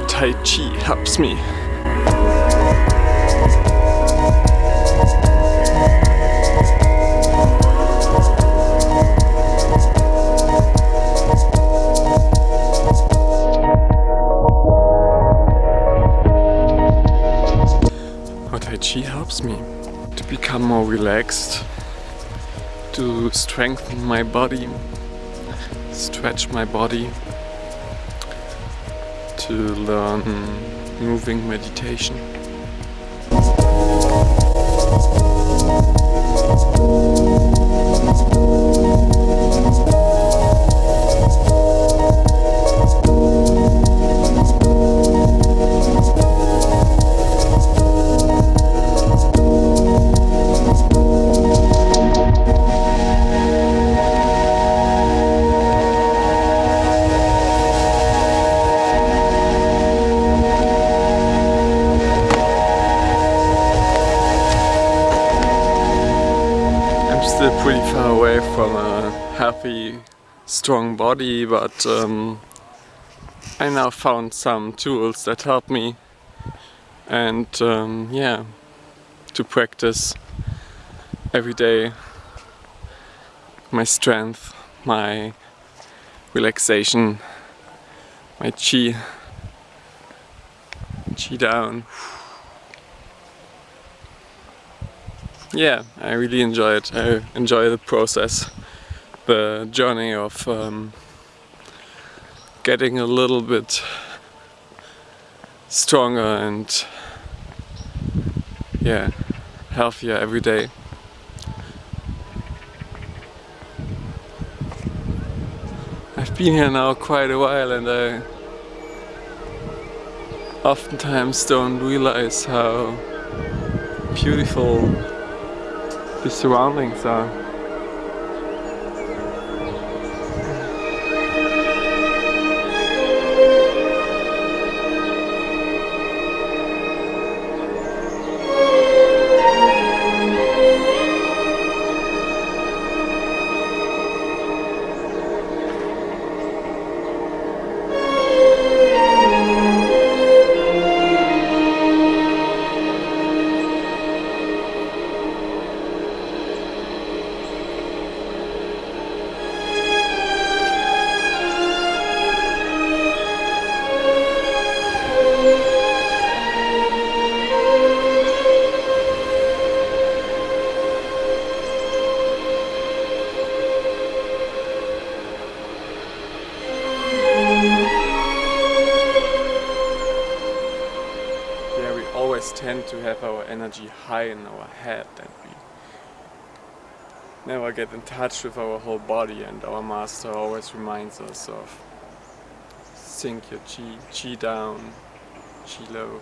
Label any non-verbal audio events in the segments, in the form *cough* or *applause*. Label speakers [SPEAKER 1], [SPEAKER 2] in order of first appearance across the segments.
[SPEAKER 1] how Tai Chi helps me. Tai Chi helps me to become more relaxed, to strengthen my body, stretch my body, to learn moving meditation. Still pretty far away from a healthy, strong body, but um, I now found some tools that help me and um, yeah, to practice every day my strength, my relaxation, my chi, chi down. Yeah, I really enjoy it. I enjoy the process, the journey of um, getting a little bit stronger and yeah, healthier every day. I've been here now quite a while and I oftentimes don't realize how beautiful the surroundings are. Energy high in our head and we never get in touch with our whole body and our master always reminds us of sink your chi, chi down, chi low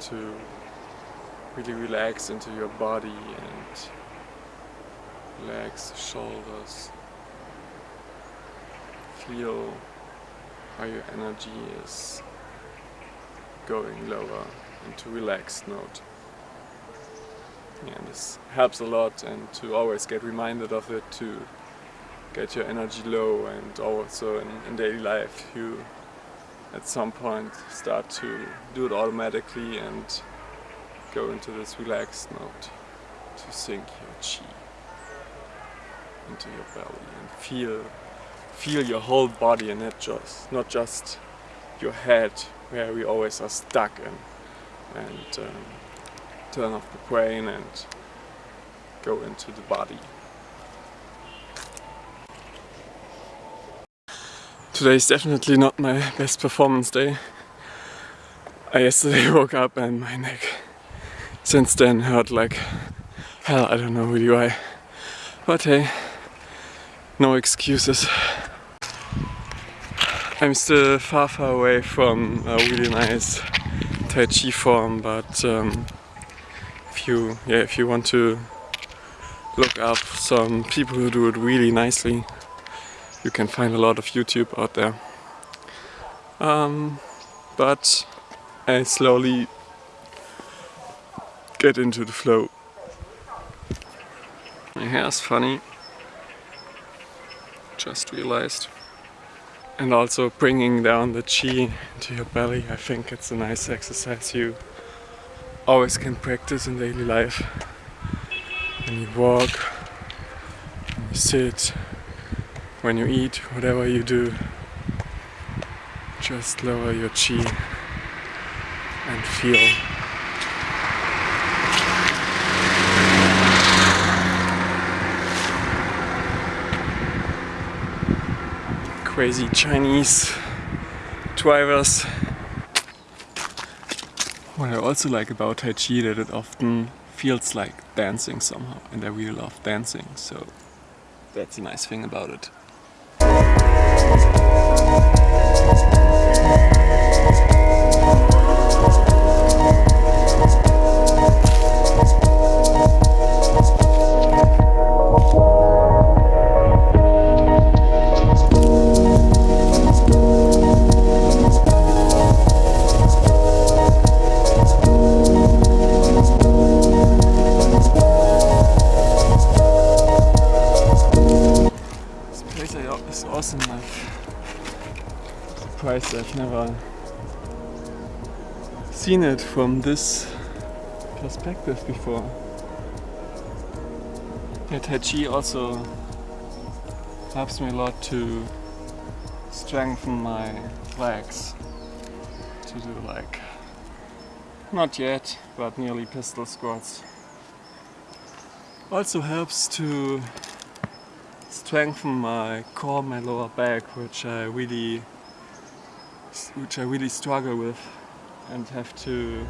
[SPEAKER 1] to really relax into your body and the shoulders. Feel how your energy is going lower into relaxed mode. Yeah, this helps a lot and to always get reminded of it to get your energy low and also in, in daily life you at some point start to do it automatically and go into this relaxed mode to sink your chi into your belly and feel feel your whole body and not just not just your head where we always are stuck in. And um, turn off the brain and go into the body. Today is definitely not my best performance day. I yesterday *laughs* woke up and my neck since then hurt like hell, I don't know really why. But hey, no excuses. I'm still far far away from a really nice Tai Chi form, but um, if you yeah if you want to look up some people who do it really nicely, you can find a lot of YouTube out there. Um, but I slowly get into the flow. My hair is funny. Just realized. and also bringing down the chi into your belly. I think it's a nice exercise you always can practice in daily life. When you walk, when you sit, when you eat, whatever you do, just lower your chi and feel crazy Chinese drivers. What I also like about Tai Chi that it often feels like dancing somehow and I really love dancing so that's a nice thing about it. surprised Never seen it from this perspective before. Yeah, Tai Chi also helps me a lot to strengthen my legs to do like not yet but nearly pistol squats also helps to strengthen my core my lower back which I really which I really struggle with and have to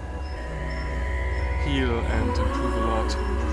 [SPEAKER 1] heal and improve a lot.